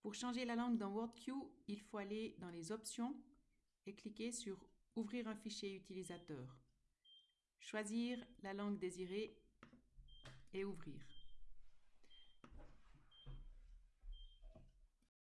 Pour changer la langue dans WordQ, il faut aller dans les options et cliquer sur Ouvrir un fichier utilisateur. Choisir la langue désirée et ouvrir.